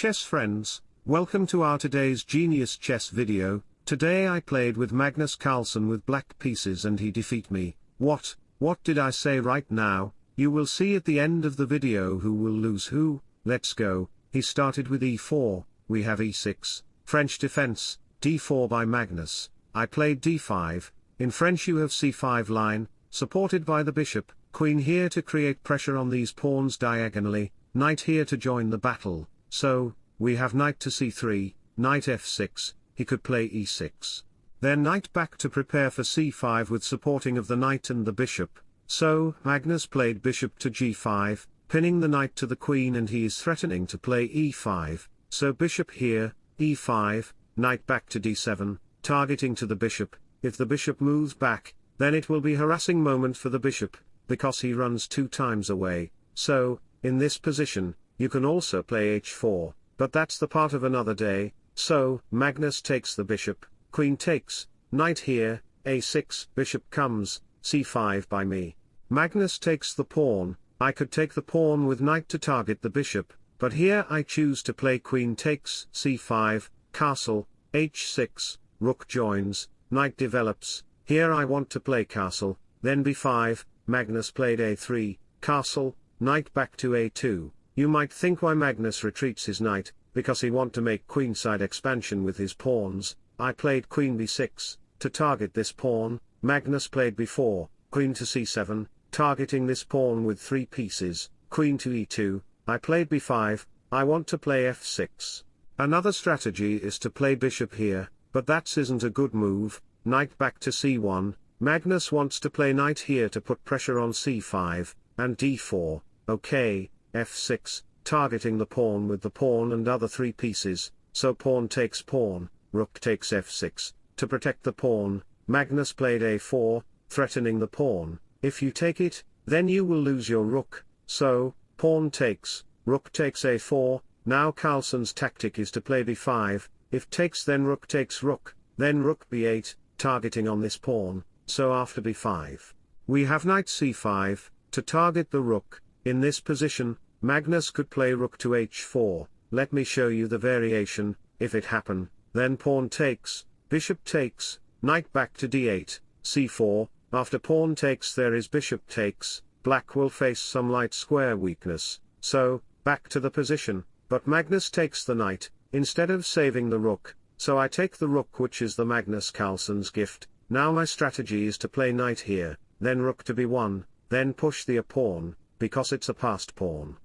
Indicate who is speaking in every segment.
Speaker 1: chess friends, welcome to our today's Genius Chess video, today I played with Magnus Carlsen with black pieces and he defeat me, what, what did I say right now, you will see at the end of the video who will lose who, let's go, he started with e4, we have e6, French defense, d4 by Magnus, I played d5, in French you have c5 line, supported by the bishop, queen here to create pressure on these pawns diagonally, knight here to join the battle, so, we have knight to c3, knight f6, he could play e6. Then knight back to prepare for c5 with supporting of the knight and the bishop, so, Magnus played bishop to g5, pinning the knight to the queen and he is threatening to play e5, so bishop here, e5, knight back to d7, targeting to the bishop, if the bishop moves back, then it will be harassing moment for the bishop, because he runs two times away, so, in this position, you can also play h4, but that's the part of another day, so, Magnus takes the bishop, queen takes, knight here, a6, bishop comes, c5 by me. Magnus takes the pawn, I could take the pawn with knight to target the bishop, but here I choose to play queen takes, c5, castle, h6, rook joins, knight develops, here I want to play castle, then b5, Magnus played a3, castle, knight back to a2, you might think why Magnus retreats his knight, because he want to make queenside expansion with his pawns, I played queen b6, to target this pawn, Magnus played b4, queen to c7, targeting this pawn with three pieces, queen to e2, I played b5, I want to play f6. Another strategy is to play bishop here, but that isn't a good move, knight back to c1, Magnus wants to play knight here to put pressure on c5, and d4, okay, f6, targeting the pawn with the pawn and other three pieces, so pawn takes pawn, rook takes f6, to protect the pawn, Magnus played a4, threatening the pawn, if you take it, then you will lose your rook, so, pawn takes, rook takes a4, now Carlsen's tactic is to play b5, if takes then rook takes rook, then rook b8, targeting on this pawn, so after b5. We have knight c5, to target the rook, in this position, Magnus could play rook to h4, let me show you the variation, if it happen, then pawn takes, bishop takes, knight back to d8, c4, after pawn takes there is bishop takes, black will face some light square weakness, so, back to the position, but Magnus takes the knight, instead of saving the rook, so I take the rook which is the Magnus Carlsen's gift, now my strategy is to play knight here, then rook to b1, then push the a pawn, because it's a passed pawn.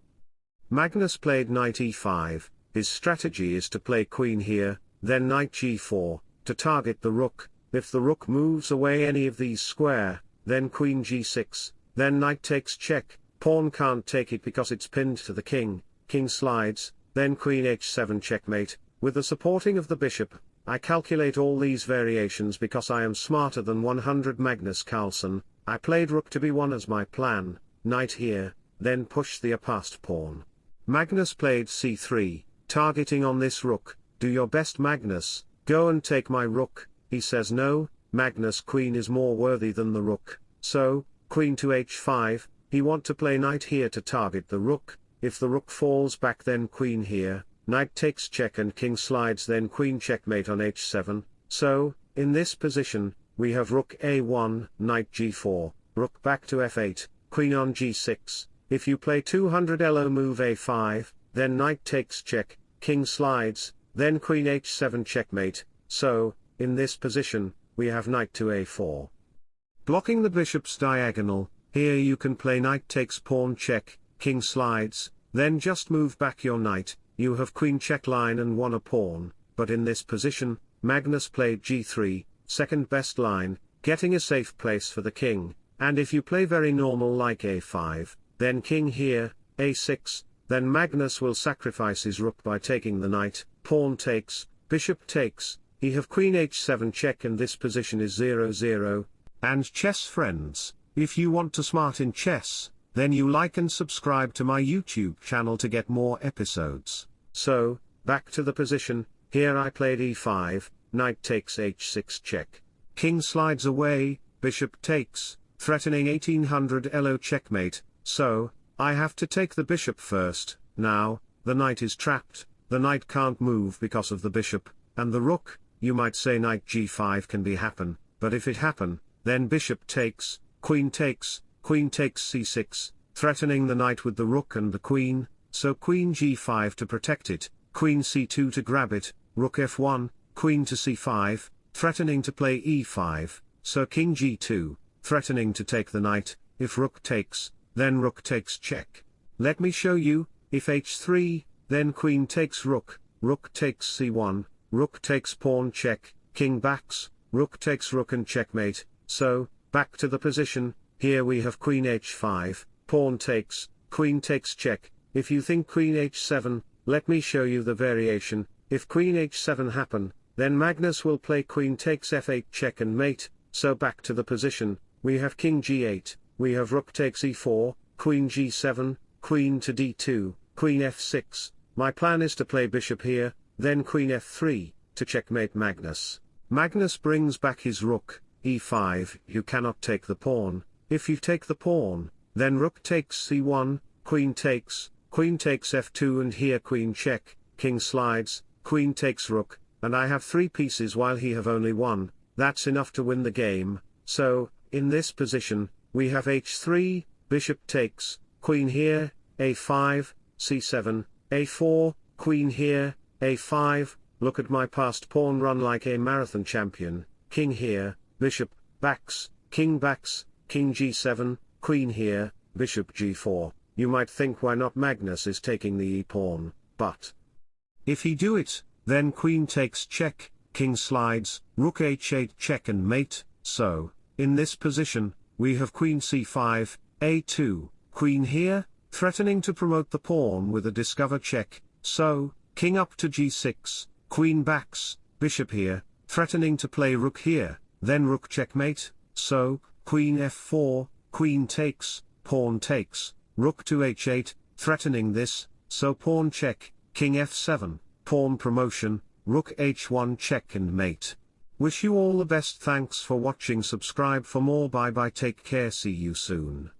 Speaker 1: Magnus played knight e5, his strategy is to play queen here, then knight g4, to target the rook, if the rook moves away any of these square, then queen g6, then knight takes check, pawn can't take it because it's pinned to the king, king slides, then queen h7 checkmate, with the supporting of the bishop, I calculate all these variations because I am smarter than 100 Magnus Carlsen, I played rook to b1 as my plan, knight here, then push the passed pawn. Magnus played c3, targeting on this rook, do your best Magnus, go and take my rook, he says no, Magnus queen is more worthy than the rook, so, queen to h5, he want to play knight here to target the rook, if the rook falls back then queen here, knight takes check and king slides then queen checkmate on h7, so, in this position, we have rook a1, knight g4, rook back to f8, queen on g6, if you play 200 elo move a5, then knight takes check, king slides, then queen h7 checkmate, so, in this position, we have knight to a4. Blocking the bishop's diagonal, here you can play knight takes pawn check, king slides, then just move back your knight, you have queen check line and won a pawn, but in this position, Magnus played g3, second best line, getting a safe place for the king, and if you play very normal like a5, then king here, a6, then Magnus will sacrifice his rook by taking the knight, pawn takes, bishop takes, he have queen h7 check and this position is 0-0, and chess friends, if you want to smart in chess, then you like and subscribe to my YouTube channel to get more episodes. So, back to the position, here I played e5, knight takes h6 check. King slides away, bishop takes, threatening 1800 elo checkmate, so, I have to take the bishop first, now, the knight is trapped, the knight can't move because of the bishop, and the rook, you might say knight g5 can be happen, but if it happen, then bishop takes, queen takes, queen takes c6, threatening the knight with the rook and the queen, so queen g5 to protect it, queen c2 to grab it, rook f1, queen to c5, threatening to play e5, so king g2, threatening to take the knight, if rook takes, then rook takes check. Let me show you, if h3, then queen takes rook, rook takes c1, rook takes pawn check, king backs, rook takes rook and checkmate, so, back to the position, here we have queen h5, pawn takes, queen takes check, if you think queen h7, let me show you the variation, if queen h7 happen, then Magnus will play queen takes f8 check and mate, so back to the position, we have king g8, we have rook takes e4, queen g7, queen to d2, queen f6, my plan is to play bishop here, then queen f3, to checkmate Magnus. Magnus brings back his rook, e5, you cannot take the pawn, if you take the pawn, then rook takes c1, queen takes, queen takes f2 and here queen check, king slides, queen takes rook, and I have three pieces while he have only one, that's enough to win the game, so, in this position, we have h3, bishop takes, queen here, a5, c7, a4, queen here, a5, look at my passed pawn run like a marathon champion, king here, bishop, backs, king backs, king g7, queen here, bishop g4, you might think why not Magnus is taking the e-pawn, but if he do it, then queen takes check, king slides, rook h8 check and mate, so, in this position, we have queen c5, a2, queen here, threatening to promote the pawn with a discover check, so, king up to g6, queen backs, bishop here, threatening to play rook here, then rook checkmate, so, queen f4, queen takes, pawn takes, rook to h8, threatening this, so pawn check, king f7, pawn promotion, rook h1 check and mate. Wish you all the best thanks for watching subscribe for more bye bye take care see you soon.